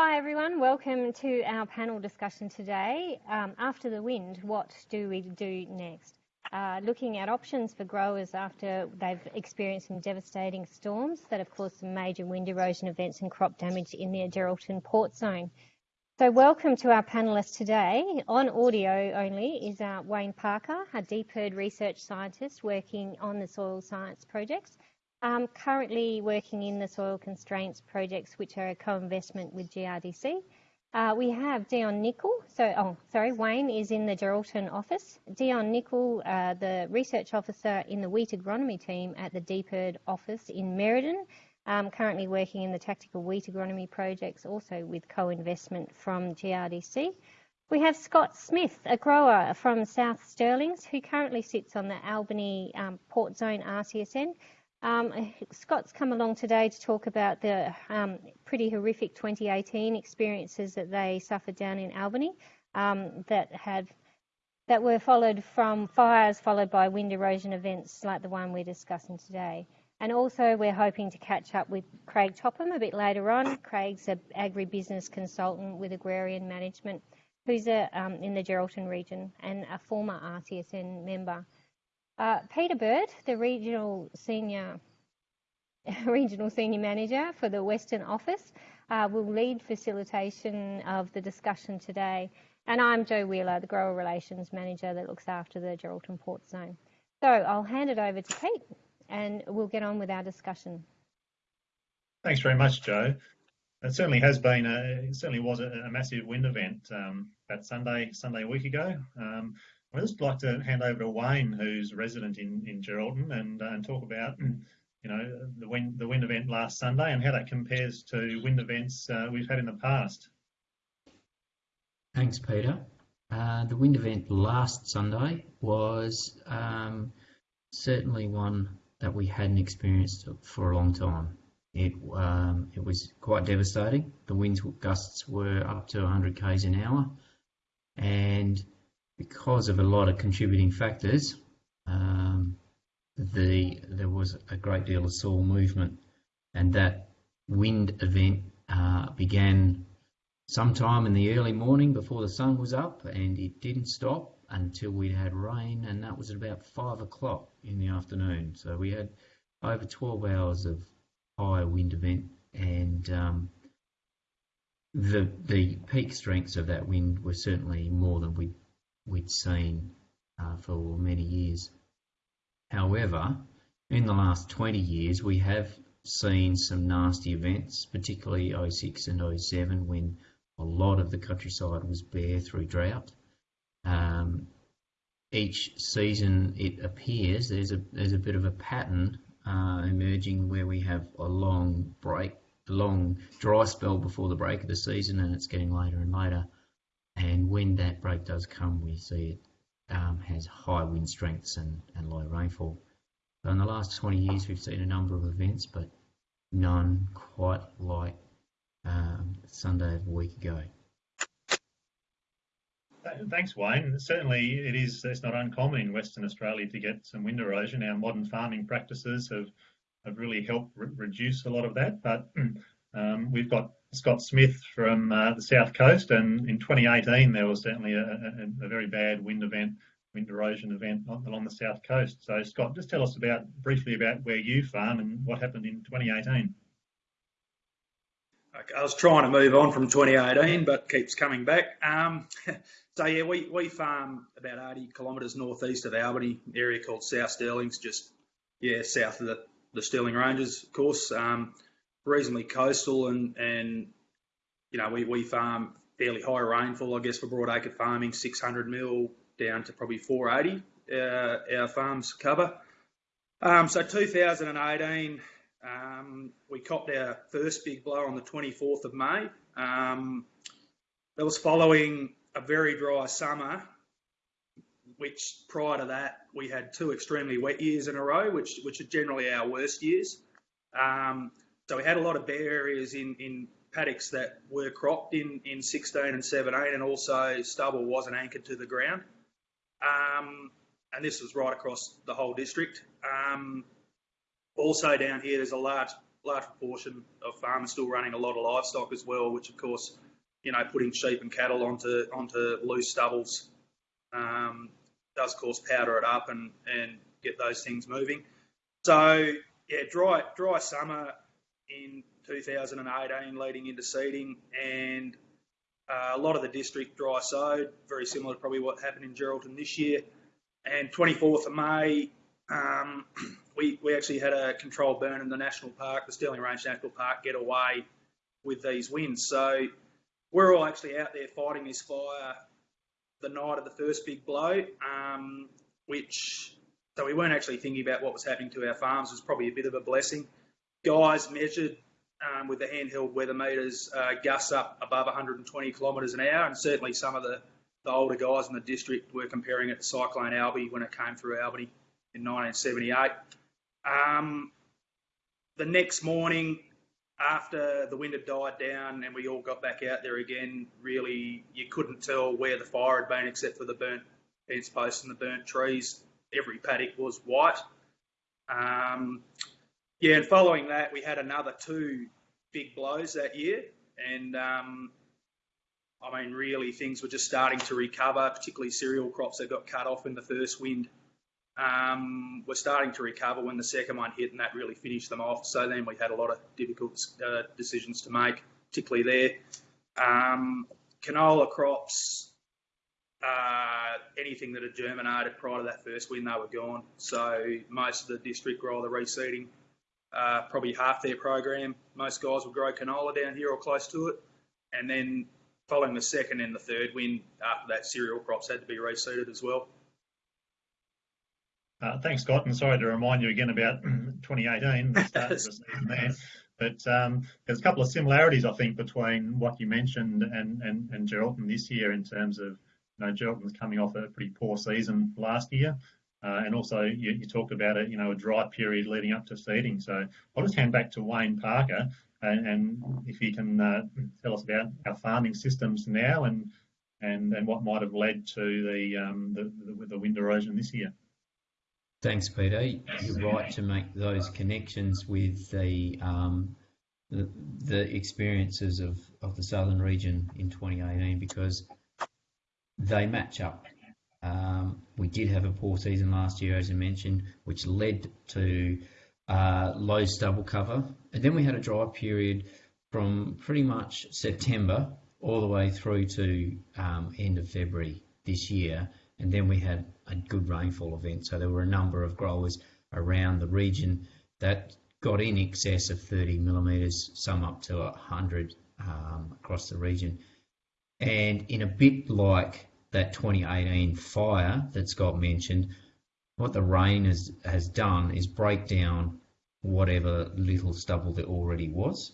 Hi everyone, welcome to our panel discussion today. Um, after the wind, what do we do next? Uh, looking at options for growers after they've experienced some devastating storms that have caused some major wind erosion events and crop damage in the Geraldton port zone. So welcome to our panellists today. On audio only is uh, Wayne Parker, a DPIRD research scientist working on the soil science projects um, currently working in the soil constraints projects, which are a co-investment with GRDC. Uh, we have Dion Nicol. So, oh, sorry, Wayne is in the Geraldton office. Dion Nicol, uh, the research officer in the wheat agronomy team at the DPIRD office in Merredin, um, currently working in the tactical wheat agronomy projects, also with co-investment from GRDC. We have Scott Smith, a grower from South Stirlings, who currently sits on the Albany um, Port Zone RCSN, um, Scott's come along today to talk about the um, pretty horrific 2018 experiences that they suffered down in Albany um, that had that were followed from fires followed by wind erosion events like the one we're discussing today. And also we're hoping to catch up with Craig Topham a bit later on. Craig's an agribusiness consultant with Agrarian Management who's a, um, in the Geraldton region and a former RCSN member. Uh, Peter Bird, the regional senior regional senior manager for the Western office, uh, will lead facilitation of the discussion today. And I'm Joe Wheeler, the grower relations manager that looks after the Geraldton Port Zone. So I'll hand it over to Pete and we'll get on with our discussion. Thanks very much, Joe. It certainly has been a, it certainly was a, a massive wind event um, that Sunday, Sunday a week ago. Um, I'd just like to hand over to Wayne, who's resident in, in Geraldton, and, uh, and talk about you know the wind the wind event last Sunday and how that compares to wind events uh, we've had in the past. Thanks, Peter. Uh, the wind event last Sunday was um, certainly one that we hadn't experienced for a long time. It um, it was quite devastating. The winds gusts were up to 100 k's an hour, and because of a lot of contributing factors, um, the there was a great deal of soil movement, and that wind event uh, began sometime in the early morning before the sun was up, and it didn't stop until we had rain, and that was at about five o'clock in the afternoon. So we had over 12 hours of high wind event, and um, the the peak strengths of that wind were certainly more than we we'd seen uh, for many years. However, in the last 20 years, we have seen some nasty events, particularly 06 and 07, when a lot of the countryside was bare through drought. Um, each season, it appears there's a there's a bit of a pattern uh, emerging where we have a long break, long dry spell before the break of the season, and it's getting later and later. And when that break does come, we see it um, has high wind strengths and, and low rainfall. So in the last 20 years, we've seen a number of events, but none quite like um, Sunday of a week ago. Thanks, Wayne. Certainly, it is. It's not uncommon in Western Australia to get some wind erosion. Our modern farming practices have have really helped re reduce a lot of that. But um, we've got Scott Smith from uh, the south coast, and in 2018 there was certainly a, a, a, very bad wind event, wind erosion event along the south coast. So Scott, just tell us about briefly about where you farm and what happened in 2018. Okay, I was trying to move on from 2018, but keeps coming back. Um, so yeah, we, we farm about 80 kilometres northeast of Albany, area called South Stirlings, just yeah south of the, the Stirling Ranges, of course. Um, reasonably coastal and, and you know, we, we farm fairly high rainfall, I guess, for broadacre farming, 600 mil down to probably 480, uh, our farms cover. Um, so 2018, um, we copped our first big blow on the 24th of May. Um, that was following a very dry summer, which prior to that we had two extremely wet years in a row, which which are generally our worst years. Um, so we had a lot of bare areas in, in paddocks that were cropped in, in 16 and 17, and also stubble wasn't anchored to the ground. Um, and this was right across the whole district. Um, also down here, there's a large large proportion of farmers still running a lot of livestock as well, which of course, you know, putting sheep and cattle onto onto loose stubbles um, does cause powder it up and and get those things moving. So yeah, dry dry summer in 2018 leading into seeding and uh, a lot of the district dry sowed, very similar to probably what happened in Geraldton this year. And 24th of May, um, we, we actually had a controlled burn in the national park, the Stirling Range National Park, get away with these winds. So we're all actually out there fighting this fire the night of the first big blow, um, which so we weren't actually thinking about what was happening to our farms. It was probably a bit of a blessing. Guys measured um, with the handheld weather meters uh, gusts up above 120 kilometres an hour, and certainly some of the, the older guys in the district were comparing it to Cyclone Alby when it came through Albany in 1978. Um, the next morning, after the wind had died down and we all got back out there again, really you couldn't tell where the fire had been except for the burnt fence posts and the burnt trees. Every paddock was white. Um, yeah, and following that, we had another two big blows that year, and um, I mean, really, things were just starting to recover, particularly cereal crops that got cut off in the first wind. Um, were starting to recover when the second one hit, and that really finished them off. So then we had a lot of difficult uh, decisions to make, particularly there. Um, canola crops, uh, anything that had germinated prior to that first wind, they were gone. So most of the district were either reseeding uh, probably half their program. Most guys will grow canola down here or close to it. And then following the second and the third wind, after that, cereal crops had to be reseeded as well. Uh, thanks, Scott, and sorry to remind you again about 2018, the start of the season there. But um, there's a couple of similarities, I think, between what you mentioned and, and, and Geraldton this year in terms of, you know, Geraldton's coming off a pretty poor season last year. Uh, and also, you, you, talked about a you know a dry period leading up to seeding. So I'll just hand back to Wayne Parker, and, and if he can uh, tell us about our farming systems now and and and what might have led to the um, the, the, the wind erosion this year. Thanks, Peter. You're right to make those connections with the um, the, the experiences of, of the southern region in 2018 because they match up um, we did have a poor season last year, as you mentioned, which led to uh, low stubble cover. And then we had a dry period from pretty much September all the way through to um, end of February this year. And then we had a good rainfall event. So there were a number of growers around the region that got in excess of 30 millimetres, some up to 100 um, across the region. And in a bit like that 2018 fire that Scott mentioned, what the rain has, has done is break down whatever little stubble there already was.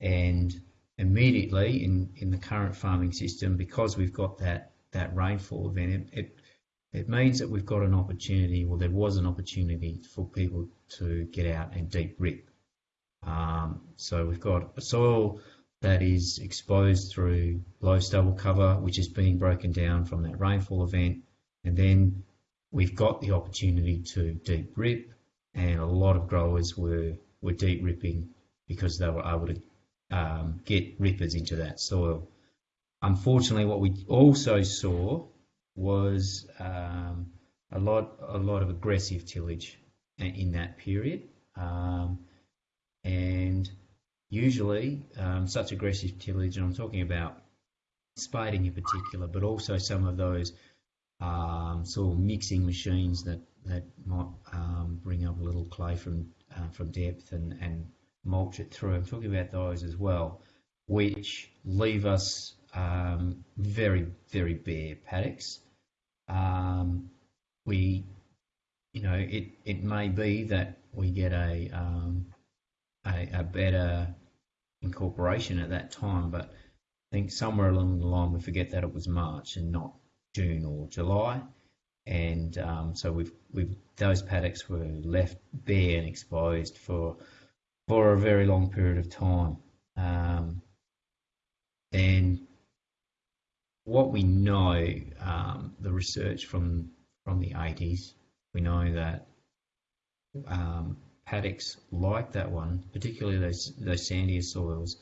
And immediately in, in the current farming system, because we've got that, that rainfall event, it, it, it means that we've got an opportunity, well, there was an opportunity for people to get out and deep rip. Um, so we've got a soil that is exposed through low stubble cover, which is being broken down from that rainfall event. And then we've got the opportunity to deep rip, and a lot of growers were, were deep ripping because they were able to um, get rippers into that soil. Unfortunately, what we also saw was um, a lot a lot of aggressive tillage in that period, um, and usually um, such aggressive tillage, and I'm talking about spading in particular, but also some of those um, sort of mixing machines that that might um, bring up a little clay from uh, from depth and, and mulch it through. I'm talking about those as well, which leave us um, very very bare paddocks. Um, we, you know, it it may be that we get a um, a, a better incorporation at that time, but I think somewhere along the line we forget that it was March and not June or July, and um, so we've we've those paddocks were left bare and exposed for for a very long period of time, um, and what we know, um, the research from from the 80s, we know that um, paddocks like that one, particularly those those sandier soils,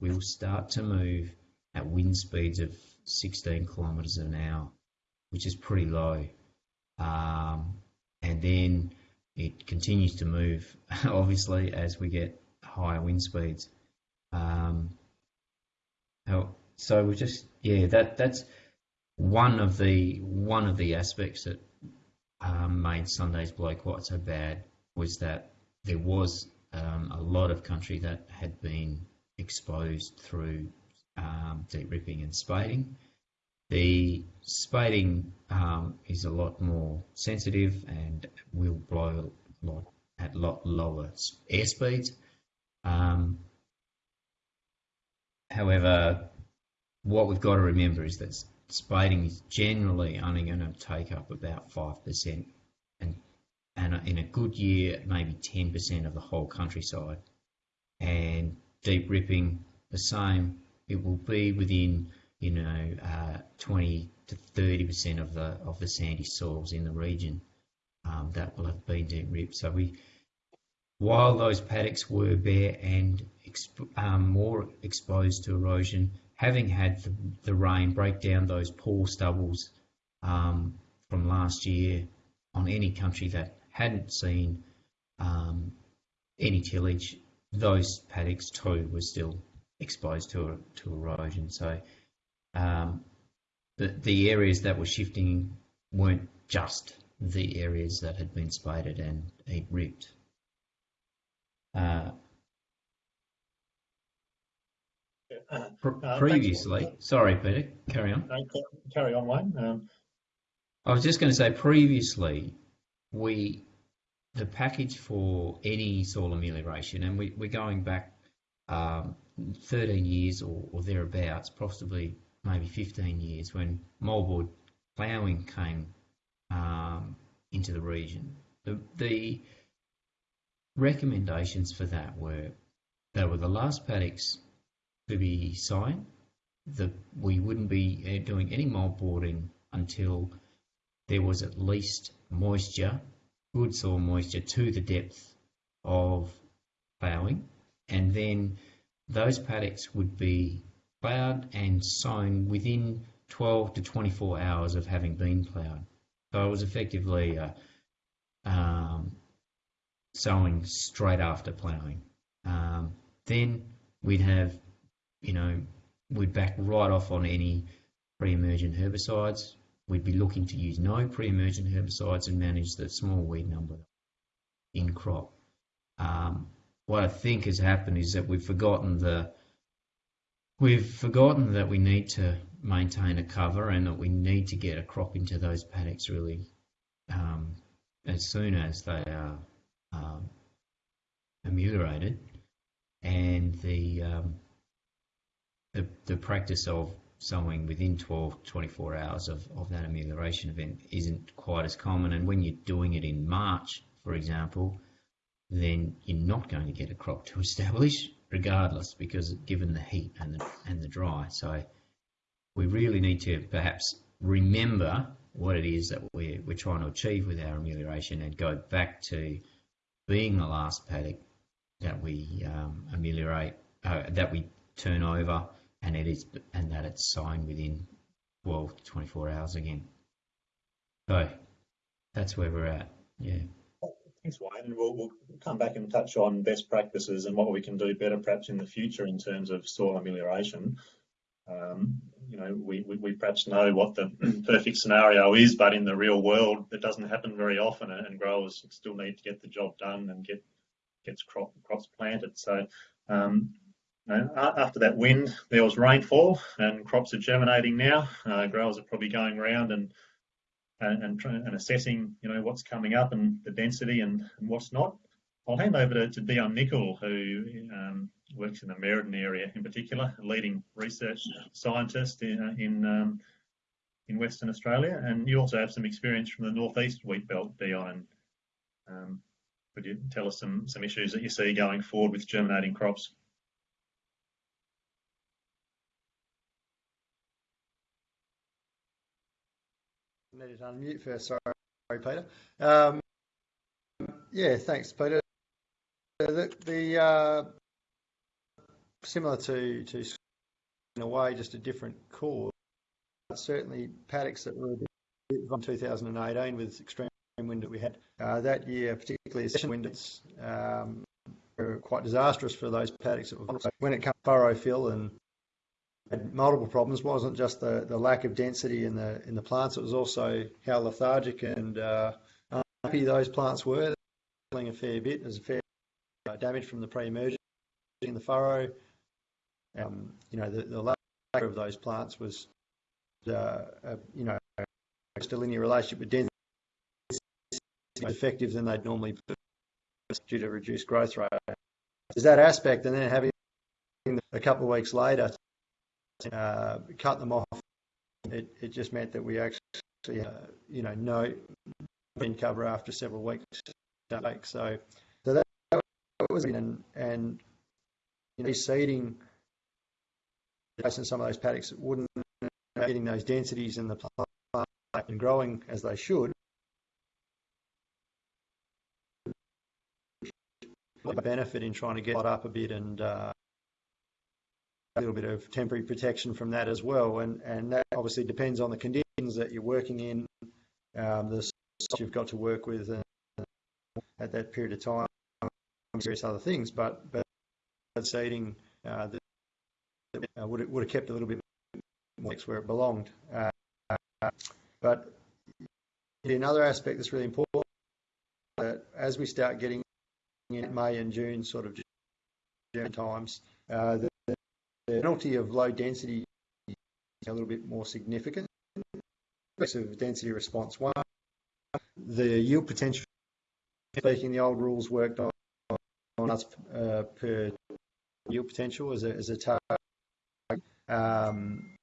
will start to move at wind speeds of 16 kilometres an hour, which is pretty low. Um, and then it continues to move, obviously, as we get higher wind speeds. Um, so we just yeah that that's one of the one of the aspects that um, made Sunday's blow quite so bad was that there was um, a lot of country that had been exposed through um, deep ripping and spading. The spading um, is a lot more sensitive and will blow a lot at lot lower air speeds. Um, however, what we've got to remember is that spading is generally only going to take up about 5% and, and in a good year, maybe 10% of the whole countryside. And deep ripping, the same, it will be within, you know, uh, 20 to 30% of the, of the sandy soils in the region um, that will have been deep ripped. So we, while those paddocks were bare and exp- um, more exposed to erosion, having had the, the rain break down those poor stubbles um, from last year on any country that hadn't seen um, any tillage, those paddocks too were still exposed to to erosion. So um, the the areas that were shifting weren't just the areas that had been spaded and ripped. Uh, uh, previously, sorry, Peter, carry on. carry on, Wayne. Um, I was just going to say previously, we the package for any soil amelioration, and we, we're going back um, 13 years or, or, thereabouts, possibly maybe 15 years, when moldboard ploughing came um, into the region. The, the recommendations for that were they were the last paddocks to be signed. The, we wouldn't be uh, doing any moldboarding until there was at least moisture, good soil moisture to the depth of ploughing, and then those paddocks would be ploughed and sown within 12 to 24 hours of having been ploughed. So it was effectively uh, um, sowing straight after ploughing. Um, then we'd have you know, we'd back right off on any pre-emergent herbicides. We'd be looking to use no pre-emergent herbicides and manage the small weed number in crop. Um, what I think has happened is that we've forgotten the we've forgotten that we need to maintain a cover and that we need to get a crop into those paddocks really um, as soon as they are um, ameliorated. And the um, the, the practice of sowing within 12 24 hours of, of that amelioration event isn't quite as common. And when you're doing it in March, for example, then you're not going to get a crop to establish regardless because given the heat and the, and the dry. So we really need to perhaps remember what it is that we're, we're trying to achieve with our amelioration and go back to being the last paddock that we um, ameliorate, uh, that we turn over and it is and that it's signed within 12 to 24 hours again. So that's where we're at. Yeah. Thanks, Wayne. We'll, we'll come back and touch on best practices and what we can do better perhaps in the future in terms of soil amelioration. Um, you know, we, we, we, perhaps know what the perfect scenario is, but in the real world, it doesn't happen very often, and growers still need to get the job done and get gets crop, crops planted. So um, after that wind, there was rainfall, and crops are germinating now. Uh, growers are probably going around and and, and, assessing, you know, what's coming up and the density and, and what's not. I'll hand over to, to Dion Nicol, who um, works in the Merredin area in particular, a leading research scientist in in, um, in Western Australia, and you also have some experience from the northeast wheat belt, Dion. Um, could you tell us some some issues that you see going forward with germinating crops? Needed to unmute first. Sorry, Peter. Um, yeah, thanks, Peter. uh, similar to in a way, just a different cause. Certainly, paddocks that were bit 2018 with extreme wind that we had uh, that year, particularly winds, um, were quite disastrous for those paddocks. That were, when it comes to furrow fill and had multiple problems. It wasn't just the, the lack of density in the in the plants; it was also how lethargic and uh, unhappy those plants were. Feeling a fair bit. There's a fair uh, damage from the pre-emergence in the furrow. Um, you know, the, the lack of those plants was, uh, you know, a linear relationship with density effective than they'd normally be due to reduced growth rate. There's that aspect, and then having a couple of weeks later uh, cut them off, it, it just meant that we actually, uh, you know, no wind cover after several weeks. So, so that was and and you know, seeding in some of those paddocks wouldn't getting those densities in the plant and growing as they should. A benefit in trying to get up a bit and uh, a little bit of temporary protection from that as well. And and that obviously depends on the conditions that you're working in, um, the you've got to work with at that period of time, various other things. But but seeding uh, uh, would, would have kept a little bit more where it belonged. Uh, but another aspect that's really important that as we start getting in May and June sort of times, uh, the, the penalty of low density is a little bit more significant. Of density response one, the yield potential. Speaking, the old rules worked on, on us uh, per yield potential as a, as a target um,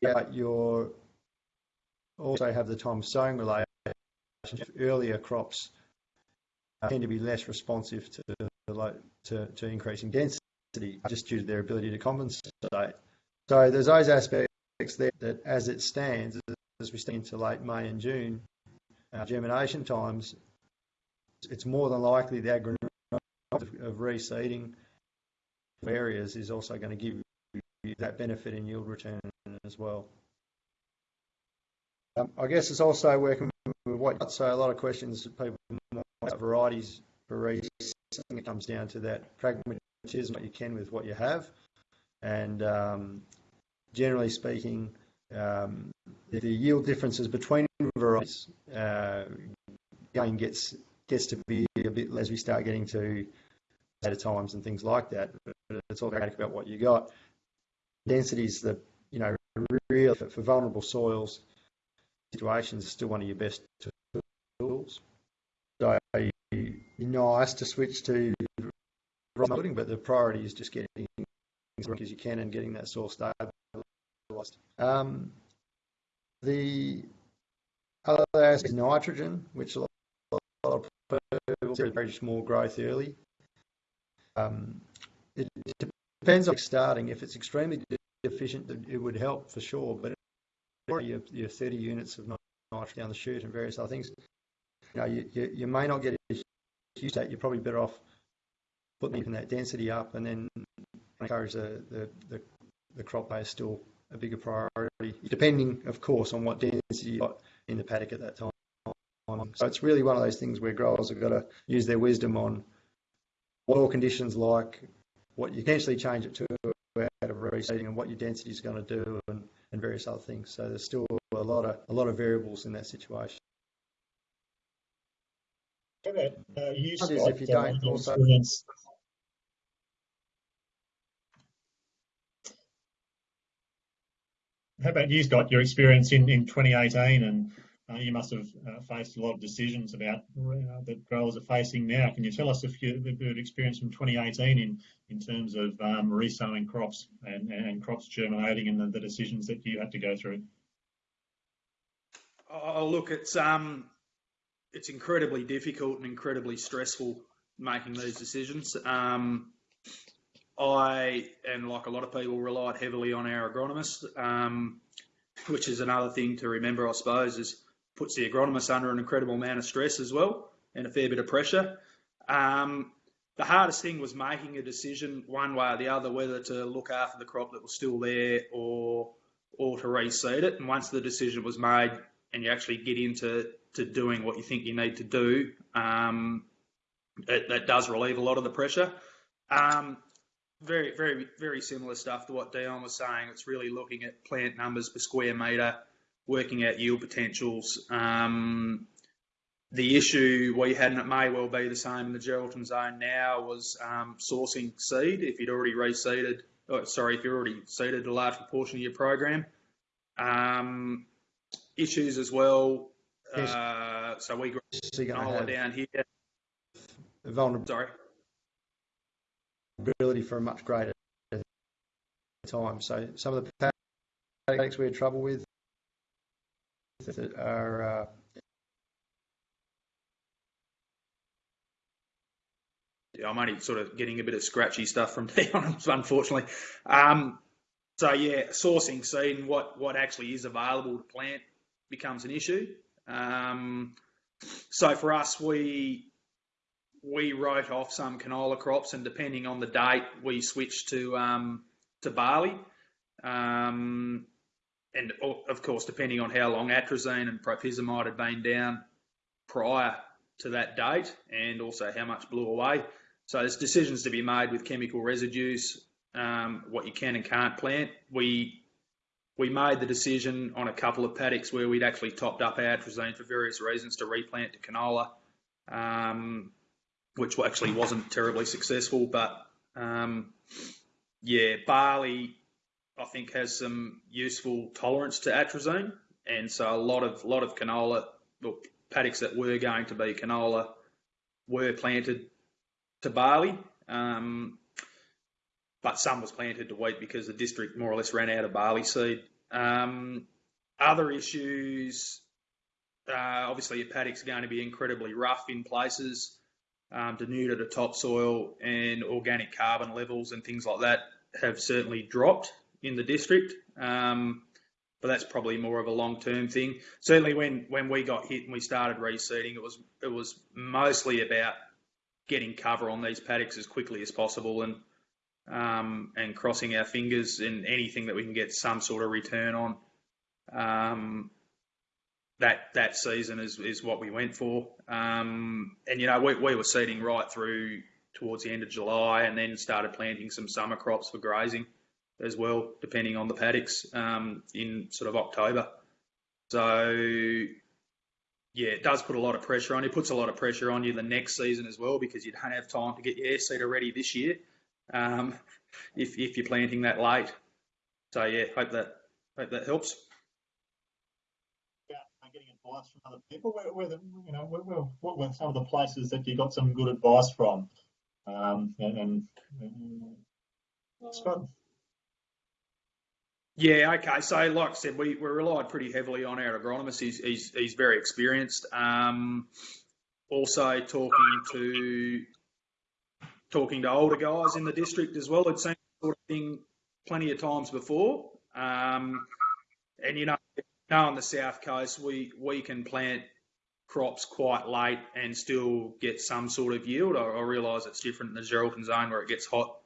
yeah, you also have the time of sowing relationship. Earlier crops tend to be less responsive to, to, to increasing density just due to their ability to compensate. So there's those aspects there that as it stands, as we stand into late May and June, uh, germination times, it's more than likely the agronomic of, of reseeding areas is also going to give you that benefit in yield return as well. Um, I guess it's also working with what so a lot of questions people about varieties for reseeding. It comes down to that pragmatism what you can with what you have, and um, generally speaking, um, the yield differences between varieties uh, gain gets gets to be a bit as we start getting to at times and things like that. But it's all about what you got. Densities that you know real for, for vulnerable soils situations are still one of your best tools. So nice to switch to building, but the priority is just getting as quick as you can and getting that soil stabilised. Um, the other aspect is nitrogen, which a lot of people very small growth early. Um, it depends on starting. If it's extremely deficient, it would help for sure. But your, your 30 units of nitrogen down the chute and various other things, you know, you, you, you may not get a huge state. You're probably better off putting that density up and then encourage the, the, the, the crop base still a bigger priority, depending, of course, on what density you got in the paddock at that time. So it's really one of those things where growers have got to use their wisdom on what all conditions like, what you potentially change it to out of reseeding and what your density is going to do and, and various other things. So there's still a lot of a lot of variables in that situation. How about uh, you, Scott, if you don't also... How about you, Scott? Your experience in, in 2018 and uh, you must have uh, faced a lot of decisions about uh, that growers are facing now. Can you tell us if you have experience from 2018 in in terms of um, resowing crops and, and crops germinating and the, the, decisions that you had to go through? Oh, look, it's um, it's incredibly difficult and incredibly stressful making these decisions. Um, I and like a lot of people relied heavily on our agronomist, um, which is another thing to remember, I suppose, is puts the agronomist under an incredible amount of stress as well and a fair bit of pressure. Um, the hardest thing was making a decision one way or the other whether to look after the crop that was still there or or to reseed it. And once the decision was made and you actually get into to doing what you think you need to do, um, it, that does relieve a lot of the pressure. Um, very, very, very similar stuff to what Dion was saying. It's really looking at plant numbers per square metre, working out yield potentials. Um, the issue we had, and it may well be the same in the Geraldton zone now, was um, sourcing seed. If you'd already reseeded, oh, sorry, if you've already seeded a large proportion of your program, um, issues as well. Yes. Uh, so we got So you're going canola to down here. have vulnerability Sorry. for a much greater time. So some of the paddocks we had trouble with are uh, I'm only sort of getting a bit of scratchy stuff from Dion, unfortunately. Um, so yeah, sourcing seed and what, what actually is available to plant becomes an issue. Um, so for us, we we wrote off some canola crops, and depending on the date, we switched to um, to barley. Um, and of course, depending on how long atrazine and propyzamide had been down prior to that date, and also how much blew away. So there's decisions to be made with chemical residues, um, what you can and can't plant. We we made the decision on a couple of paddocks where we'd actually topped up our atrazine for various reasons to replant to canola, um, which actually wasn't terribly successful. But um, yeah, barley I think has some useful tolerance to atrazine, and so a lot of lot of canola, well, paddocks that were going to be canola were planted to barley. Um, but some was planted to wheat because the district more or less ran out of barley seed. Um, other issues, uh, obviously, your paddocks are going to be incredibly rough in places, um, denuded of topsoil, and organic carbon levels and things like that have certainly dropped in the district. Um, but that's probably more of a long-term thing. Certainly, when, when we got hit and we started reseeding, it was it was mostly about getting cover on these paddocks as quickly as possible and um, and crossing our fingers in anything that we can get some sort of return on. Um, that that season is, is what we went for. Um, and you know we, we were seeding right through towards the end of July, and then started planting some summer crops for grazing as well, depending on the paddocks um, in sort of October. So yeah, it does put a lot of pressure on you. It puts a lot of pressure on you the next season as well because you don't have time to get your air seeder ready this year um, if, if you're planting that late. So yeah, hope that hope that helps. Advice from other people. Where, where the, you know, where, where, what were some of the places that you got some good advice from? Um, and, and, and Scott. Yeah, okay. So, like I said, we, we relied pretty heavily on our agronomist. He's, he's, he's very experienced. Um, also, talking to talking to older guys in the district as well. I'd seen sort of thing plenty of times before. Um, and you know, now on the south coast, we we can plant crops quite late and still get some sort of yield. I, I realise it's different in the Geraldton zone where it gets hot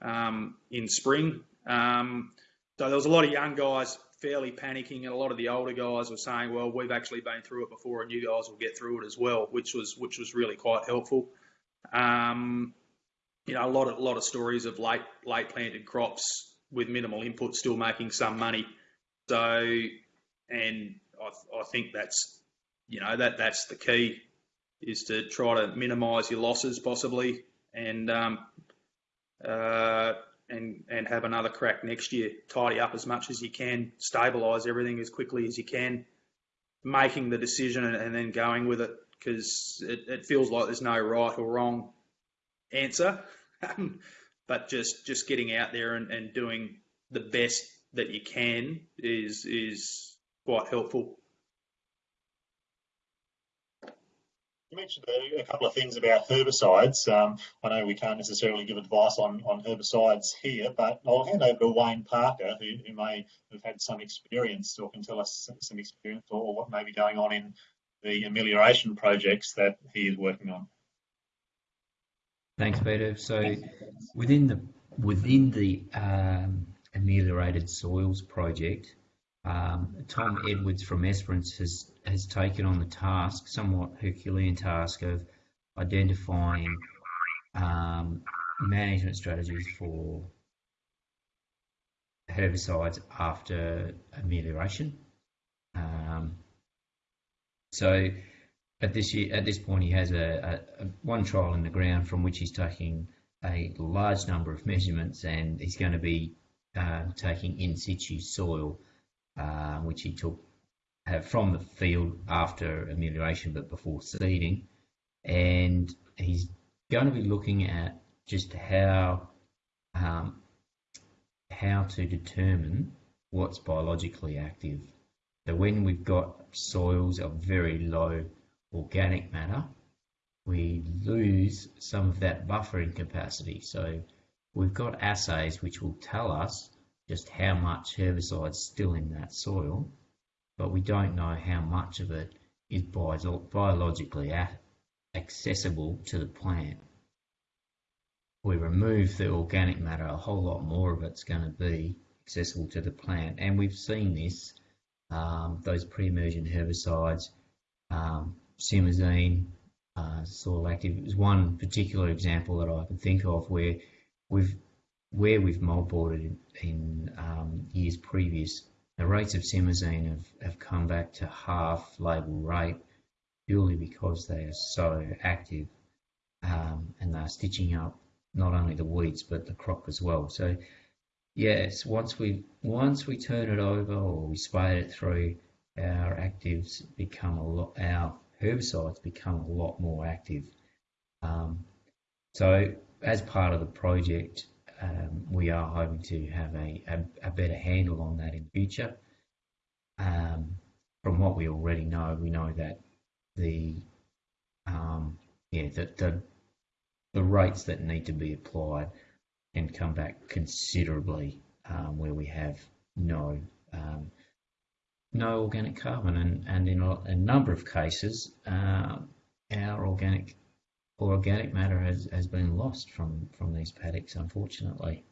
um, in spring. Um, so there was a lot of young guys fairly panicking, and a lot of the older guys were saying, "Well, we've actually been through it before, and you guys will get through it as well," which was which was really quite helpful. Um, you know, a lot of a lot of stories of late late planted crops with minimal input still making some money. So, and I, I think that's you know that that's the key is to try to minimise your losses possibly, and um, uh, and and have another crack next year. Tidy up as much as you can, stabilise everything as quickly as you can, making the decision and, and then going with it because it, it, feels like there's no right or wrong answer, but just just getting out there and, and doing the best that you can is is quite helpful. You mentioned a, a, couple of things about herbicides. Um, I know we can't necessarily give advice on, on herbicides here, but I'll hand over to Wayne Parker, who, who may have had some experience or can tell us some experience or what may be going on in the amelioration projects that he is working on. Thanks, Peter. So within the within the um, ameliorated soils project, um, Tom Edwards from Esperance has has taken on the task, somewhat Herculean task, of identifying um, management strategies for herbicides after amelioration. Um, so at this year, at this point, he has a, a, a, one trial in the ground from which he's taking a large number of measurements, and he's going to be uh, taking in situ soil, uh, which he took uh, from the field after amelioration, but before seeding, and he's going to be looking at just how um, how to determine what's biologically active. So when we've got soils of very low organic matter, we lose some of that buffering capacity. So we've got assays which will tell us just how much herbicide is still in that soil, but we don't know how much of it is biologically accessible to the plant. We remove the organic matter, a whole lot more of it's going to be accessible to the plant. And we've seen this, um, those pre-emergent herbicides, um, simazine, uh, soil active is one particular example that I can think of where we've where we've moldboarded in, um, years previous, the rates of simazine have, have come back to half label rate purely because they are so active um, and they're stitching up not only the weeds but the crop as well. So yes, once we once we turn it over or we spade it through, our actives become a lot our herbicides become a lot more active. Um, so as part of the project, um, we are hoping to have a, a, a, better handle on that in the future. Um, from what we already know, we know that the um, yeah the, the the rates that need to be applied can come back considerably um, where we have no um, no organic carbon, and, and in a, a number of cases, uh, our organic or organic matter has, has been lost from, from these paddocks, unfortunately.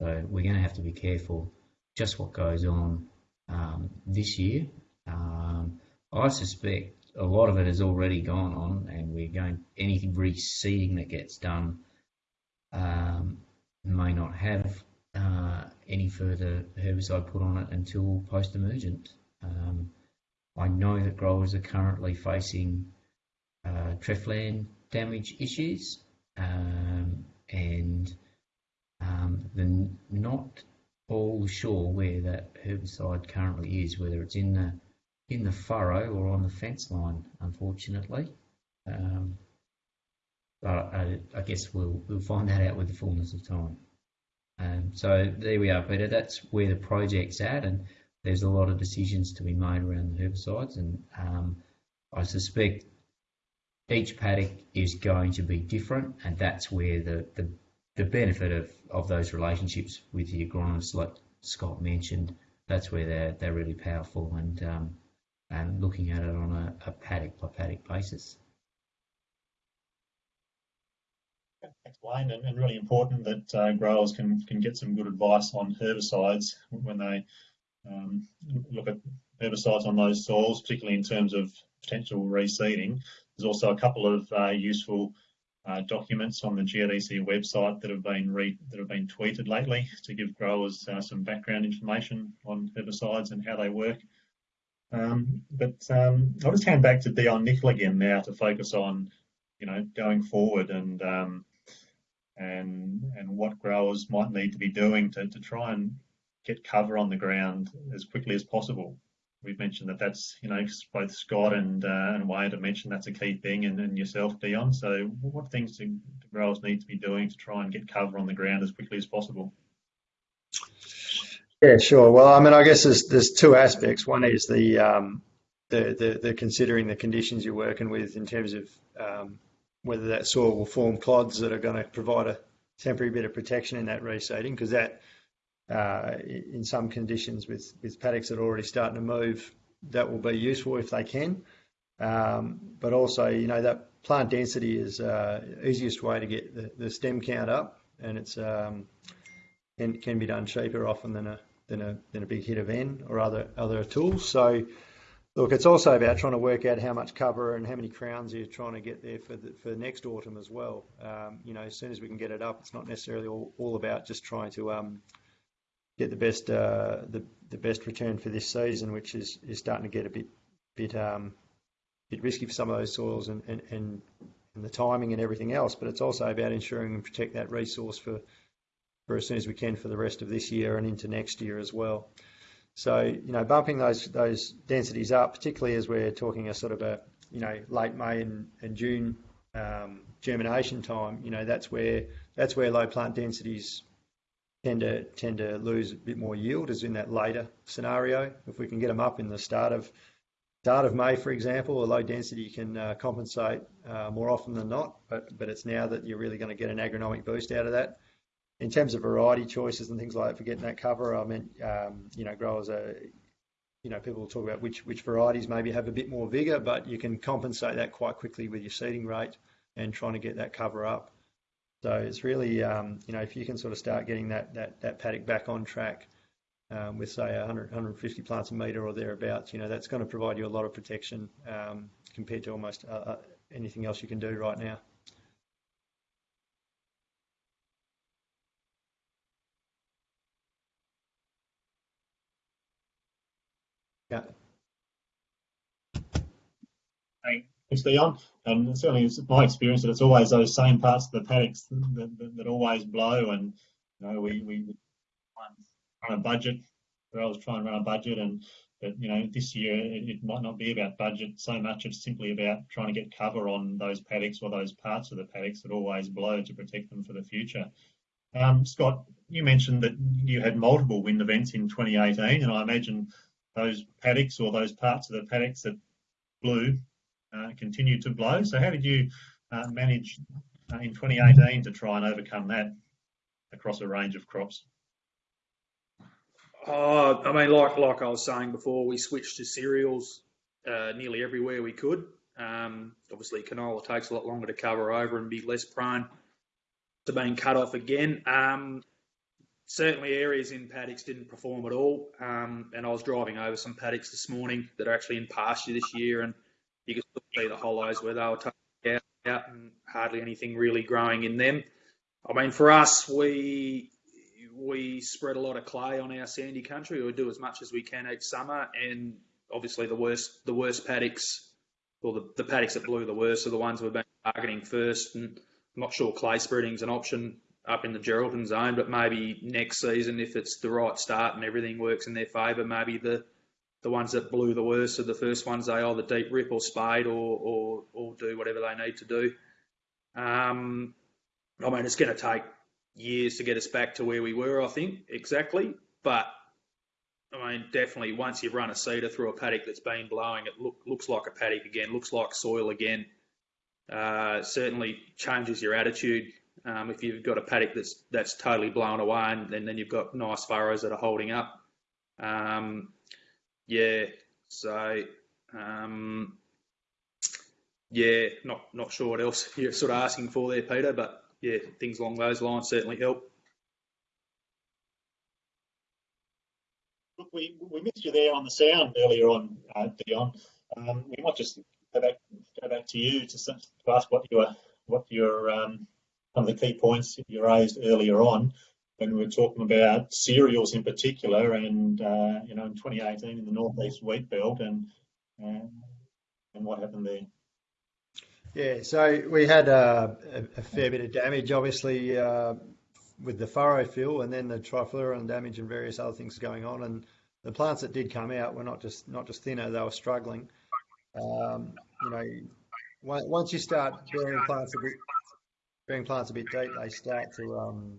So we're going to have to be careful just what goes on um, this year. Um, I suspect a lot of it has already gone on, and we're going any reseeding that gets done um, may not have uh, any further herbicide put on it until post-emergent. Um, I know that growers are currently facing uh, Treflan damage issues, um, and um, they're not all sure where that herbicide currently is, whether it's in the in the furrow or on the fence line, unfortunately. Um, but I, I, guess we'll we'll find that out with the fullness of time. Um, so there we are, Peter. That's where the project's at, and there's a lot of decisions to be made around the herbicides, and um, I suspect each paddock is going to be different, and that's where the, the, the benefit of, of those relationships with the agronomists, like Scott mentioned, that's where they're, they're really powerful and, um, and looking at it on a, a paddock by paddock basis. Thanks, Wayne, and, and really important that uh, growers can can get some good advice on herbicides when they um, look at herbicides on those soils, particularly in terms of potential reseeding. There's also a couple of uh, useful uh, documents on the GRDC website that have been that have been tweeted lately to give growers uh, some background information on herbicides and how they work. Um, but um, I'll just hand back to Dion Nicol again now to focus on, you know, going forward and um, and and what growers might need to be doing to, to try and get cover on the ground as quickly as possible. We've mentioned that that's, you know, both Scott and uh, and Wade have mentioned that's a key thing, and, and yourself, Dion. So, what things do growers need to be doing to try and get cover on the ground as quickly as possible? Yeah, sure. Well, I mean, I guess there's there's two aspects. One is the um, the, the, the considering the conditions you're working with in terms of um, whether that soil will form clods that are going to provide a temporary bit of protection in that reseeding, because that uh, in some conditions with, with paddocks that are already starting to move, that will be useful if they can. Um, but also, you know, that plant density is uh, easiest way to get the, the stem count up, and it's um, can, can be done cheaper often than a than a than a big hit of N or other other tools. So look, it's also about trying to work out how much cover and how many crowns you're trying to get there for the, for next autumn as well. Um, you know, as soon as we can get it up, it's not necessarily all, all about just trying to um, get the best uh, the the best return for this season, which is is starting to get a bit bit um, bit risky for some of those soils and, and, and, and the timing and everything else. But it's also about ensuring and protect that resource for for as soon as we can for the rest of this year and into next year as well. So you know, bumping those those densities up, particularly as we're talking a sort of a you know late May and, and June um, germination time, you know that's where that's where low plant densities tend to tend to lose a bit more yield, as in that later scenario. If we can get them up in the start of start of May, for example, a low density can uh, compensate uh, more often than not. But but it's now that you're really going to get an agronomic boost out of that. In terms of variety choices and things like that for getting that cover, I mean, um, you know, growers are, you know, people will talk about which which varieties maybe have a bit more vigour, but you can compensate that quite quickly with your seeding rate and trying to get that cover up. So it's really, um, you know, if you can sort of start getting that, that, that paddock back on track um, with, say, 100, 150 plants a metre or thereabouts, you know, that's going to provide you a lot of protection um, compared to almost uh, uh, anything else you can do right now. Yeah. Thanks, Dion. And certainly it's my experience that it's always those same parts of the paddocks that, that, that always blow. And, you know, we, we run a budget. I was trying to run a budget and, but, you know, this year it, it, might not be about budget so much. It's simply about trying to get cover on those paddocks or those parts of the paddocks that always blow to protect them for the future. Um, Scott, you mentioned that you had multiple wind events in 2018, and I imagine those paddocks or those parts of the paddocks that blew continued to blow. So how did you uh, manage uh, in 2018 to try and overcome that across a range of crops? Oh, I mean, like like I was saying before, we switched to cereals uh, nearly everywhere we could. Um, obviously, canola takes a lot longer to cover over and be less prone to being cut off again. Um, certainly, areas in paddocks didn't perform at all. Um, and I was driving over some paddocks this morning that are actually in pasture this year, and you can still see the hollows where they were taken out and hardly anything really growing in them. I mean, for us, we we spread a lot of clay on our sandy country. We do as much as we can each summer, and obviously the worst the worst paddocks, or the, the paddocks that blew the worst, are the ones we've been targeting first. And I'm not sure clay spreading's an option up in the Geraldton zone, but maybe next season, if it's the right start and everything works in their favour, maybe the the ones that blew the worst are the first ones they either deep rip or spade or, or, or do whatever they need to do. Um, I mean, it's going to take years to get us back to where we were, I think, exactly. But I mean, definitely once you've run a seeder through a paddock that's been blowing, it look, looks like a paddock again, looks like soil again. Uh, certainly changes your attitude. Um, if you've got a paddock that's that's totally blown away, and, and then you've got nice furrows that are holding up. Um, yeah, so um, yeah, not not sure what else you're sort of asking for there, Peter, but yeah, things along those lines certainly help. Look, we, we missed you there on the sound earlier on, uh, Dion. Um, we might just go back go back to you to, to ask what your what your um, some of the key points you raised earlier on when we were talking about cereals in particular, and uh, you know, in 2018 in the northeast wheat belt, and uh, and what happened there. Yeah, so we had a, a, fair bit of damage, obviously, uh, with the furrow fill, and then the trifluralin damage and various other things going on. And the plants that did come out were not just not just thinner; they were struggling. Um, you know, once you start bearing plants a bit, bearing plants a bit deep, they start to um,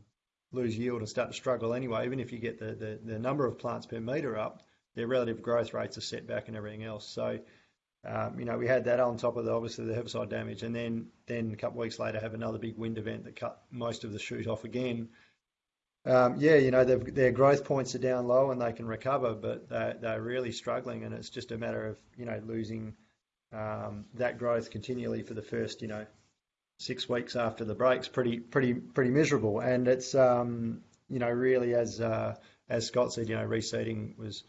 lose yield and start to struggle anyway. Even if you get the, the, the number of plants per metre up, their relative growth rates are set back and everything else. So, um, you know, we had that on top of the, obviously the herbicide damage, and then then a couple of weeks later have another big wind event that cut most of the shoot off again. Um, yeah, you know, their growth points are down low and they can recover, but they're, they're really struggling, and it's just a matter of you know losing um, that growth continually for the first, you know, six weeks after the break's pretty pretty pretty miserable. And it's um, you know really as uh, as Scott said, you know, reseeding was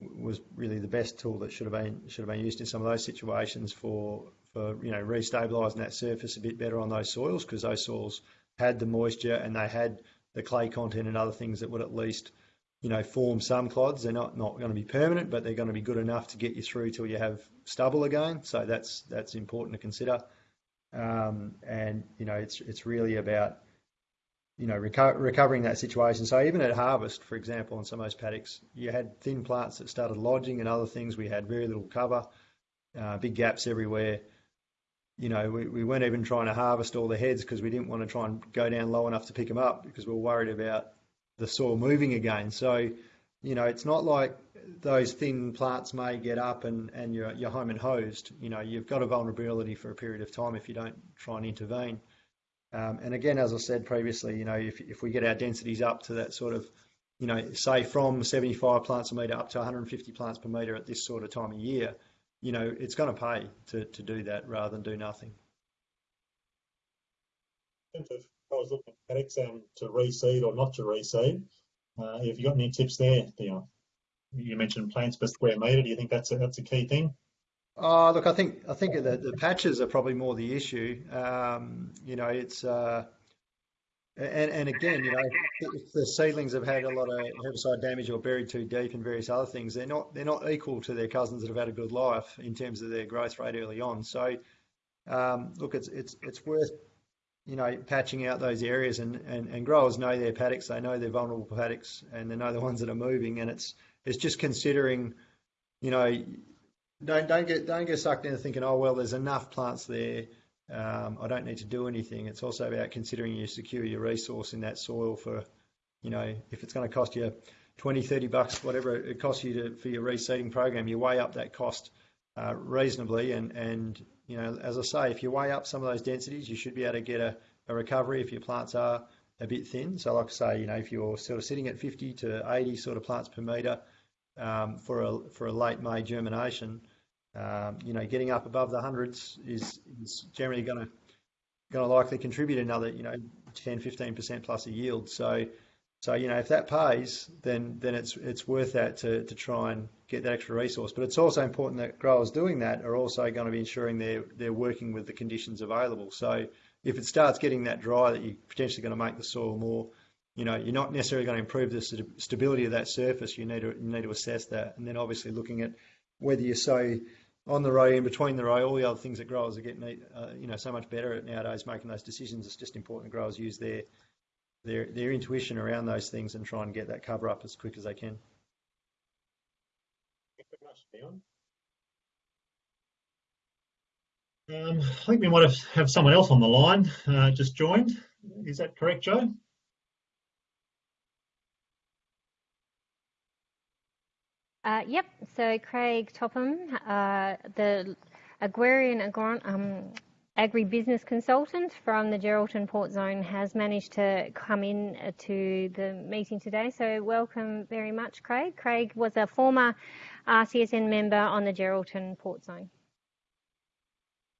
was really the best tool that should have been should have been used in some of those situations for for you know restabilising that surface a bit better on those soils because those soils had the moisture and they had the clay content and other things that would at least you know form some clods. They're not not going to be permanent, but they're going to be good enough to get you through till you have stubble again. So that's that's important to consider. Um, and you know it's it's really about you know reco- recovering that situation. So even at harvest, for example, on some of those paddocks, you had thin plants that started lodging and other things. We had very little cover, uh, big gaps everywhere you know, we, we weren't even trying to harvest all the heads because we didn't want to try and go down low enough to pick them up because we were worried about the soil moving again. So, you know, it's not like those thin plants may get up and, and you're, you're home and hosed. You know, you've got a vulnerability for a period of time if you don't try and intervene. Um, and again, as I said previously, you know, if, if we get our densities up to that sort of, you know, say from 75 plants a metre up to 150 plants per metre at this sort of time of year, you know, it's going to pay to, to do that rather than do nothing. I was looking at paddocks um, to reseed or not to reseed. Uh, have you got any tips there? You mentioned plants per square metre. Do you think that's a, that's a key thing? Oh, look, I think I think the, the patches are probably more the issue. Um, you know, it's uh, and, and again, you know, if the seedlings have had a lot of herbicide damage or buried too deep and various other things, they're not they're not equal to their cousins that have had a good life in terms of their growth rate early on. So, um, look, it's it's it's worth you know patching out those areas and, and, and growers know their paddocks, they know their vulnerable paddocks, and they know the ones that are moving, and it's it's just considering, you know, don't don't get don't get sucked into thinking, oh well, there's enough plants there um, I don't need to do anything. It's also about considering you secure your resource in that soil for, you know, if it's going to cost you 20, 30 bucks, whatever it costs you to, for your reseeding program, you weigh up that cost uh, reasonably. And, and, you know, as I say, if you weigh up some of those densities, you should be able to get a, a recovery if your plants are a bit thin. So, like I say, you know, if you're sort of sitting at 50 to 80 sort of plants per metre um, for a for a late May germination, um, you know, getting up above the hundreds is, is generally going to going to likely contribute another, you know, 10, 15% plus a yield. So, so you know, if that pays, then then it's it's worth that to, to try and get that extra resource. But it's also important that growers doing that are also going to be ensuring they're they're working with the conditions available. So if it starts getting that dry, that you're potentially going to make the soil more, you know, you're not necessarily going to improve the stability of that surface. You need to you need to assess that, and then obviously looking at whether you sow on the row, in between the row, all the other things that growers are getting, uh, you know, so much better at nowadays making those decisions. It's just important that growers use their their their intuition around those things and try and get that cover up as quick as they can. Um, I think we might have, have someone else on the line uh, just joined. Is that correct, Joe? Uh, yep. So Craig Topham, uh, the agrarian um, agribusiness consultant from the Geraldton Port Zone, has managed to come in uh, to the meeting today. So welcome very much, Craig. Craig was a former RCSN member on the Geraldton Port Zone.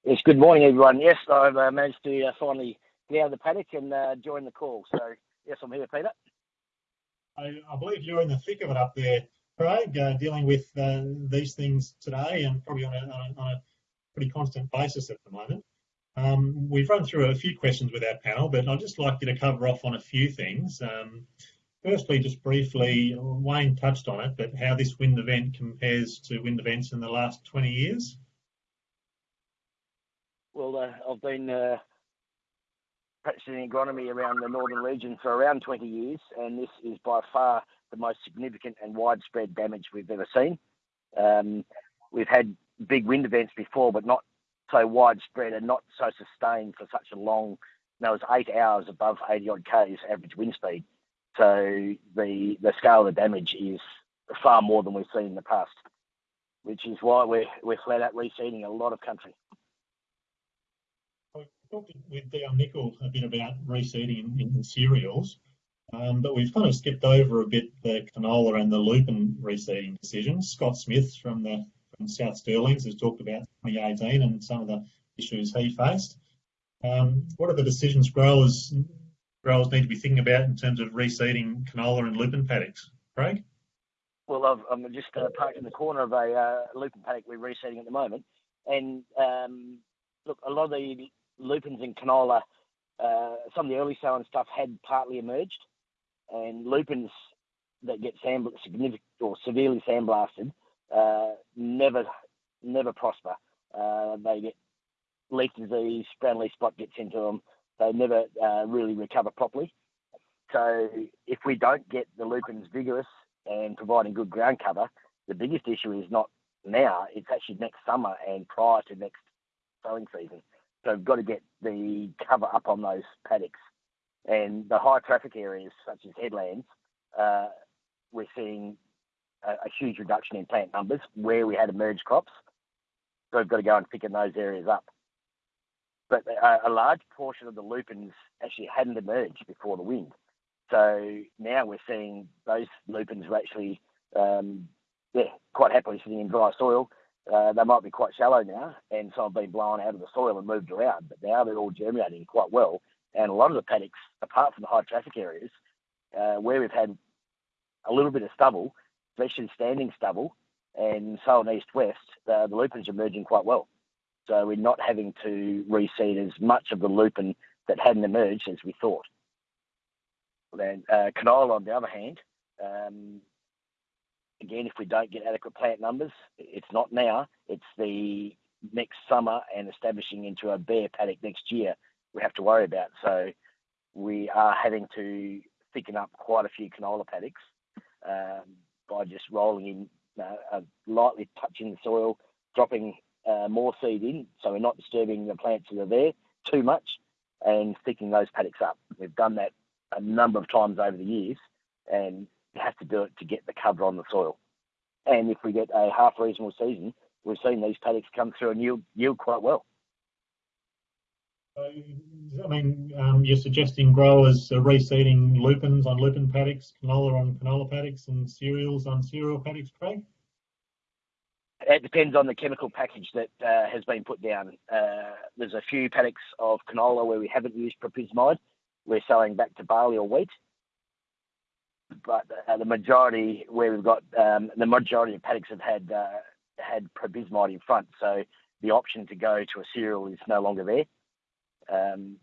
Yes, good morning, everyone. Yes, I've uh, managed to uh, finally get out of the paddock and uh, join the call. So, yes, I'm here, Peter. I, I believe you're in the thick of it up there Craig, uh, dealing with uh, these things today and probably on a, on a, on a pretty constant basis at the moment. Um, we've run through a few questions with our panel, but I'd just like you to cover off on a few things. Um, firstly, just briefly, Wayne touched on it, but how this wind event compares to wind events in the last 20 years? Well, uh, I've been uh, practicing agronomy around the northern region for around 20 years, and this is by far the most significant and widespread damage we've ever seen. Um, we've had big wind events before, but not so widespread and not so sustained for such a long. That was eight hours above 80 odd k's average wind speed. So the the scale of the damage is far more than we've seen in the past, which is why we're we're flat out reseeding a lot of country. I talked with Dion Nicol a bit about reseeding in, in cereals. Um, but we've kind of skipped over a bit the canola and the lupin reseeding decisions. Scott Smith from the from South Stirlings has talked about 2018 and some of the issues he faced. Um, what are the decisions growers growers need to be thinking about in terms of reseeding canola and lupin paddocks? Craig? Well, I've, I'm just uh, parked in the corner of a uh, lupin paddock we're reseeding at the moment, and um, look, a lot of the lupins and canola, uh, some of the early sowing stuff had partly emerged, and lupins that get sand significant or severely sandblasted uh, never never prosper. Uh, they get leaf disease, brown leaf spot gets into them. They never uh, really recover properly. So if we don't get the lupins vigorous and providing good ground cover, the biggest issue is not now, it's actually next summer and prior to next sowing season. So we've got to get the cover up on those paddocks. And the high traffic areas, such as headlands, uh, we're seeing a, a, huge reduction in plant numbers where we had emerged crops. So we've got to go and thicken those areas up. But a, a large portion of the lupins actually hadn't emerged before the wind. So now we're seeing those lupins are actually, um, yeah, quite happily sitting in dry soil. Uh, they might be quite shallow now, and some have been blown out of the soil and moved around. But now they're all germinating quite well, and a lot of the paddocks, apart from the high traffic areas, uh, where we've had a little bit of stubble, especially standing stubble, and so on east west, uh, the lupins are emerging quite well. So we're not having to reseed as much of the lupin that hadn't emerged as we thought. Then uh, canola, on the other hand, um, again, if we don't get adequate plant numbers, it's not now. It's the next summer and establishing into a bare paddock next year. We have to worry about. So we are having to thicken up quite a few canola paddocks um, by just rolling in, uh, uh, lightly touching the soil, dropping uh, more seed in, so we're not disturbing the plants that are there too much, and thickening those paddocks up. We've done that a number of times over the years, and you have to do it to get the cover on the soil. And if we get a half reasonable season, we've seen these paddocks come through and yield, yield quite well. I mean, um, you're suggesting growers are reseeding lupins on lupin paddocks, canola on canola paddocks, and cereals on cereal paddocks, Craig? It depends on the chemical package that uh, has been put down. Uh, there's a few paddocks of canola where we haven't used propyzamide, we're selling back to barley or wheat. But uh, the majority, where we've got um, the majority of paddocks have had uh, had propyzamide in front, so the option to go to a cereal is no longer there. Um,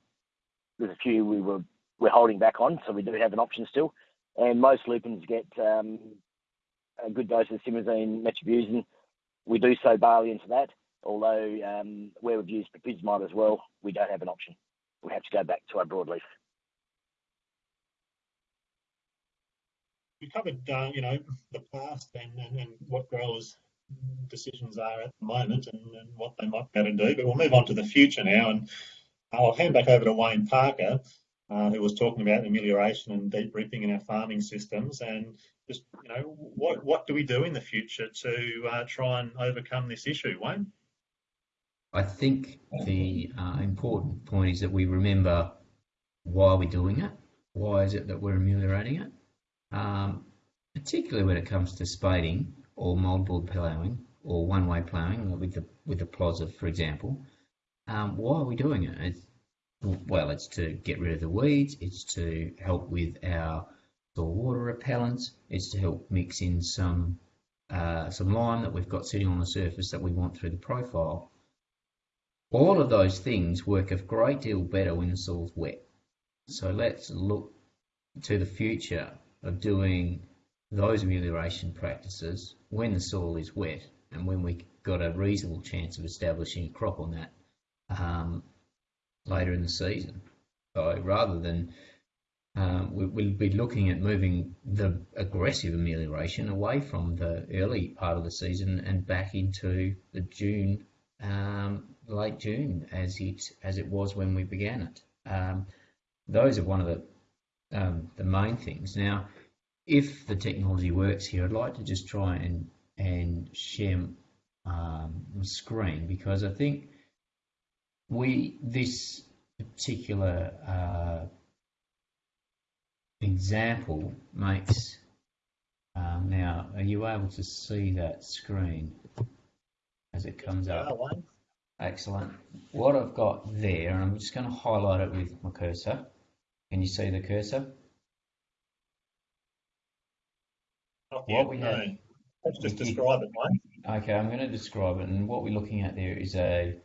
there's a few we were we're holding back on, so we do have an option still. And most lupins get um, a good dose of simazine, metribuzin. We do sow barley into that, although um, where we've used propyzamide as well, we don't have an option. We have to go back to our broadleaf. we covered, uh, you know, the past and, and, and, what growers' decisions are at the moment and, and what they might be able to do. But we'll move on to the future now, and I'll hand back over to Wayne Parker, uh, who was talking about amelioration and deep ripping in our farming systems, and just, you know, what what do we do in the future to uh, try and overcome this issue, Wayne? I think the uh, important point is that we remember why we're doing it. Why is it that we're ameliorating it? um, particularly when it comes to spading or multiple ploughing or one-way ploughing with the with the plozza, for example. Um, why are we doing it? It's, well, it's to get rid of the weeds. It's to help with our soil water repellents. It's to help mix in some uh, some lime that we've got sitting on the surface that we want through the profile. All of those things work a great deal better when the soil's wet. So let's look to the future of doing those amelioration practices when the soil is wet and when we've got a reasonable chance of establishing a crop on that um, later in the season. So rather than um, we, will be looking at moving the aggressive amelioration away from the early part of the season and back into the June, um, late June, as it as it was when we began it. Um, those are one of the um, the main things. Now, if the technology works here, I'd like to just try and and share um, my screen because I think we this particular uh, example makes um, now. Are you able to see that screen? as it comes up. Excellent. What I've got there, and I'm just going to highlight it with my cursor. Can you see the cursor? Not What yet, we no. had- Let's just describe it, Wayne. Okay, I'm going to describe it, and what we're looking at there is a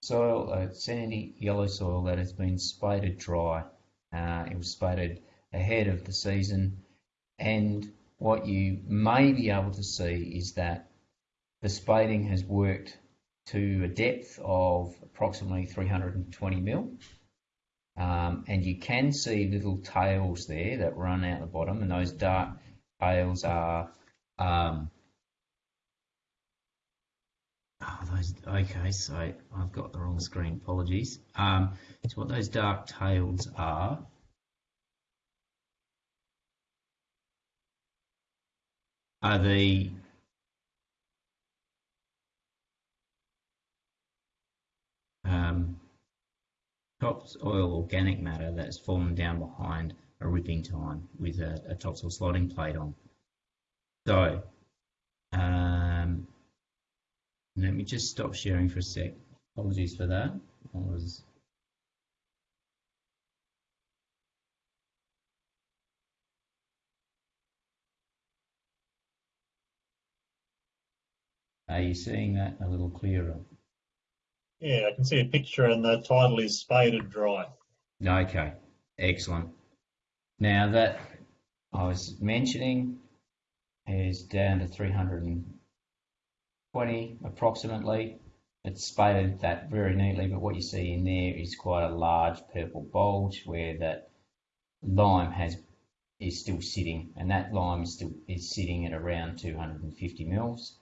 soil, a sandy yellow soil that has been spaded dry. Uh, it was spaded ahead of the season, and what you may be able to see is that the spading has worked to a depth of approximately 320 mil. Um, and you can see little tails there that run out the bottom, and those dark tails are um, Oh, those, okay, so I've got the wrong screen, apologies. Um, so what those dark tails are, are the um, topsoil organic matter that's fallen down behind a ripping time with a, a topsoil slotting plate on. So, um, let me just stop sharing for a sec. Apologies for that. I was Are you seeing that a little clearer? Yeah, I can see a picture and the title is Spaded Dry. Okay, excellent. Now that I was mentioning is down to 320 approximately. It's spaded that very neatly, but what you see in there is quite a large purple bulge where that lime has is still sitting, and that lime is still is sitting at around 250 mils.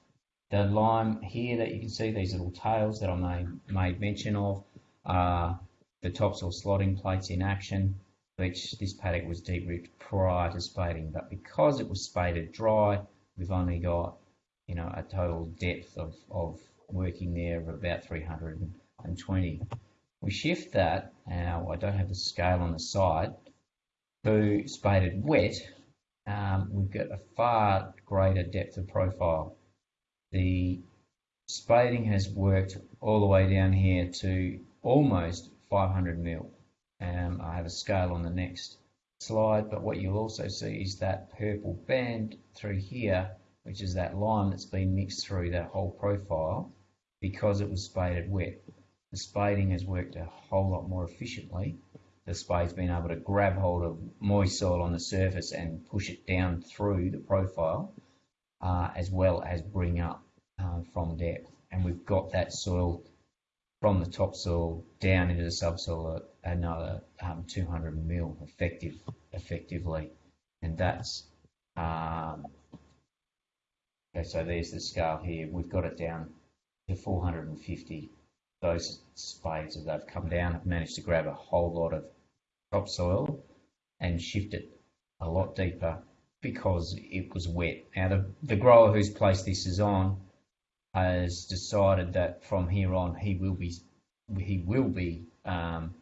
The lime here that you can see, these little tails that I made, made mention of, are the topsoil slotting plates in action, which this paddock was deep ripped prior to spading, but because it was spaded dry, we've only got you know a total depth of, of working there of about 320. We shift that, now I don't have the scale on the side, to spaded wet, um, we've got a far greater depth of profile. The spading has worked all the way down here to almost 500 mil. Um, I have a scale on the next slide, but what you'll also see is that purple band through here, which is that lime that's been mixed through that whole profile because it was spaded wet. The spading has worked a whole lot more efficiently. The spade's been able to grab hold of moist soil on the surface and push it down through the profile, uh, as well as bring up uh, from depth. And we've got that soil from the topsoil down into the subsoil another um, 200 mil effective, effectively. And that's, um, okay, so there's the scale here. We've got it down to 450. Those spades, as they've come down, have managed to grab a whole lot of topsoil and shift it a lot deeper because it was wet. Now, the, the grower who's placed this is on has decided that from here on he will be he will be um,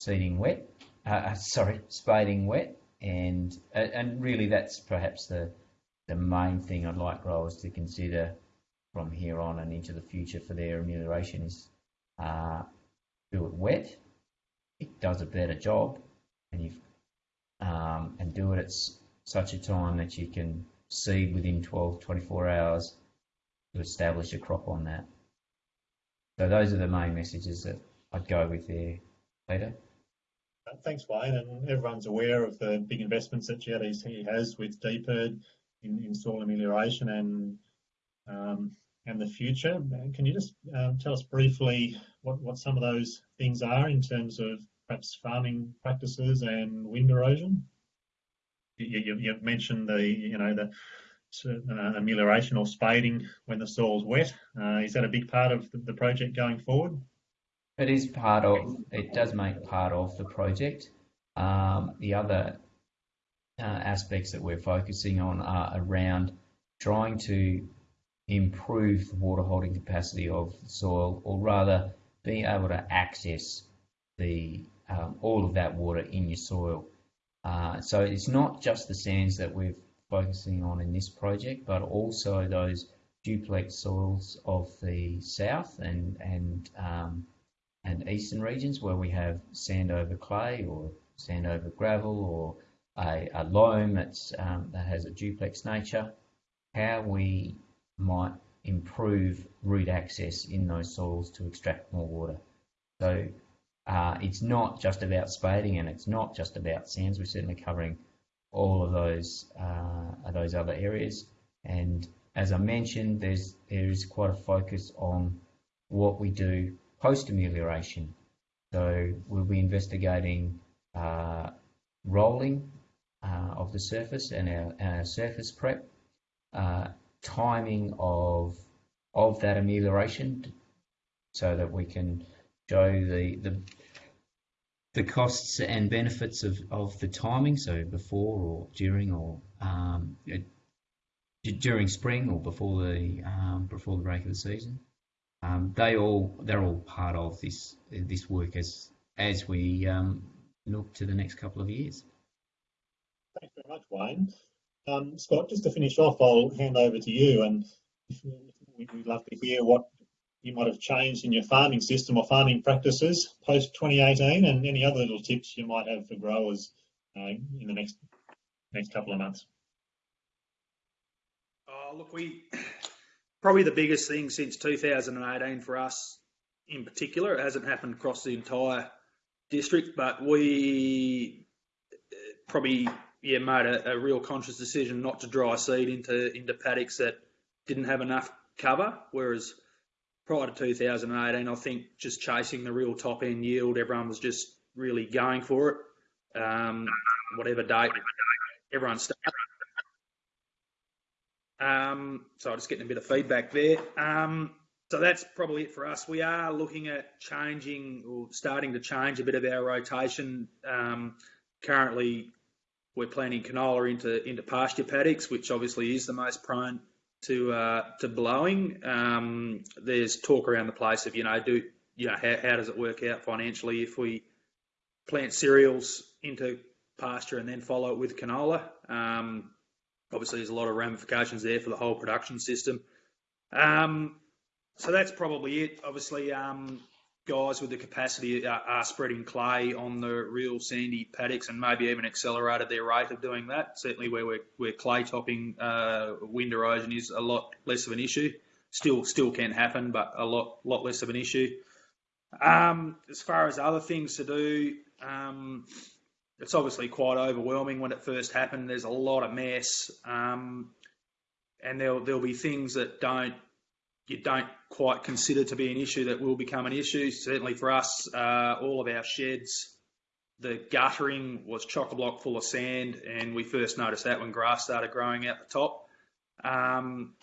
seeding wet, uh, sorry, spading wet, and and really that's perhaps the the main thing I'd like growers to consider from here on and into the future for their amelioration is uh, do it wet. It does a better job, and you um, and do it at such a time that you can seed within 12, 24 hours to establish a crop on that. So those are the main messages that I'd go with there, Peter. Uh, Thanks, Wayne. And everyone's aware of the big investments that GRDC has with DPIRD in, in soil amelioration and um, and the future. Can you just um, tell us briefly what, what some of those things are in terms of perhaps farming practices and wind erosion? You, you, you've mentioned the you know the uh, amelioration or spading when the soil's wet. Uh, is that a big part of the, the project going forward? It is part of, it does make part of the project. Um, the other uh, aspects that we're focusing on are around trying to improve the water holding capacity of the soil, or rather being able to access the um, all of that water in your soil. Uh, so it's not just the sands that we're focusing on in this project, but also those duplex soils of the south and and um, and eastern regions where we have sand over clay or sand over gravel or a, a loam that's, um, that has a duplex nature, how we might improve root access in those soils to extract more water. So uh, it's not just about spading and it's not just about sands. We're certainly covering all of those uh, those other areas. And as I mentioned, there's there is quite a focus on what we do post amelioration. So we'll be investigating uh, rolling of the surface and our, our surface prep, uh, timing of of that amelioration, so that we can show the the the costs and benefits of, of the timing, so before or during or um, during spring or before the um, before the break of the season. Um, they all they're all part of this this work as as we um, look to the next couple of years. Thanks very much, Wayne. Um, Scott, just to finish off, I'll hand over to you, and we'd love to hear what you might have changed in your farming system or farming practices post 2018, and any other little tips you might have for growers uh, in the next next couple of months. Oh, look, we probably the biggest thing since 2018 for us in particular. It hasn't happened across the entire district, but we uh, probably yeah made a, a, real conscious decision not to dry seed into into paddocks that didn't have enough cover. Whereas prior to 2018, I think just chasing the real top end yield, everyone was just really going for it. Um, whatever date everyone started. Um, so I'm just getting a bit of feedback there. Um, so that's probably it for us. We are looking at changing or starting to change a bit of our rotation. Um, currently, we're planting canola into into pasture paddocks, which obviously is the most prone to uh, to blowing. Um, there's talk around the place of you know do you know how, how does it work out financially if we plant cereals into pasture and then follow it with canola. Um, obviously, there's a lot of ramifications there for the whole production system. Um, so that's probably it. Obviously, um, guys with the capacity are, are, spreading clay on the real sandy paddocks and maybe even accelerated their rate of doing that. Certainly, where we're, clay topping uh, wind erosion is a lot less of an issue. Still, still can happen, but a lot, lot less of an issue. Um, as far as other things to do, um, it's obviously quite overwhelming when it first happened. There's a lot of mess, um, and there'll there'll be things that don't you don't quite consider to be an issue that will become an issue. Certainly for us, uh, all of our sheds, the guttering was chock a block full of sand, and we first noticed that when grass started growing out the top. Um,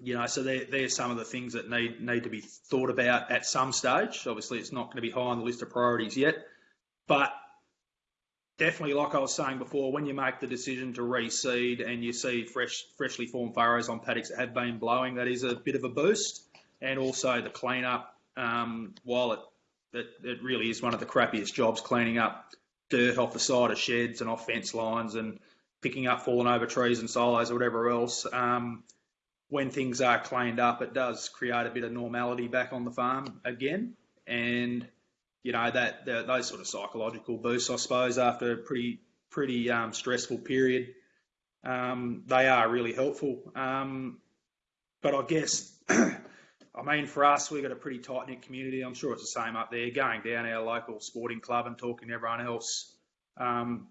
you know, so they're, they're some of the things that need need to be thought about at some stage. Obviously, it's not going to be high on the list of priorities yet, but definitely, like I was saying before, when you make the decision to reseed and you see fresh, freshly formed furrows on paddocks that have been blowing, that is a bit of a boost. And also the cleanup, um, while it, it, it really is one of the crappiest jobs, cleaning up dirt off the side of sheds and off fence lines and picking up fallen over trees and silos or whatever else. Um, when things are cleaned up, it does create a bit of normality back on the farm again. And you know that, those sort of psychological boosts, I suppose, after a pretty pretty um, stressful period, um, they are really helpful. Um, but I guess, I mean, for us, we've got a pretty tight knit community. I'm sure it's the same up there. Going down our local sporting club and talking to everyone else, um,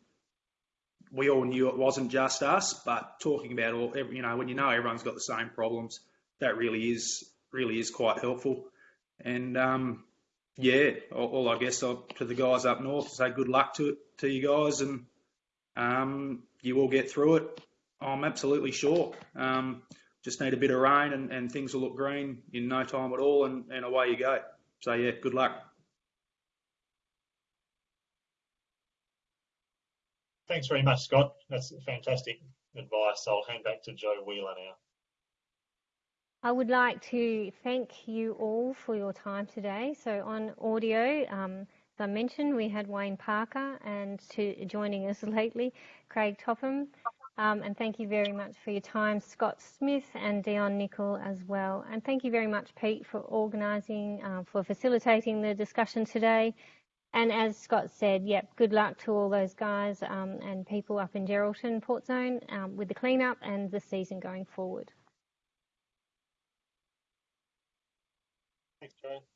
we all knew it wasn't just us. But talking about all, you know, when you know everyone's got the same problems, that really is really is quite helpful. And um, yeah, all, all I guess I'll, to the guys up north, say good luck to it to you guys, and um, you will get through it. I'm absolutely sure. Um, just need a bit of rain, and, and things will look green in no time at all, and, and away you go. So yeah, good luck. Thanks very much, Scott. That's fantastic advice. I'll hand back to Joe Wheeler now. I would like to thank you all for your time today. So on audio, um, as I mentioned, we had Wayne Parker and to joining us lately, Craig Topham. Um, and thank you very much for your time, Scott Smith and Dion Nicol as well. And thank you very much, Pete, for organising, uh, for facilitating the discussion today. And as Scott said, yep, good luck to all those guys um, and people up in Geraldton, Port Zone, um, with the cleanup and the season going forward. Thanks, Joanne.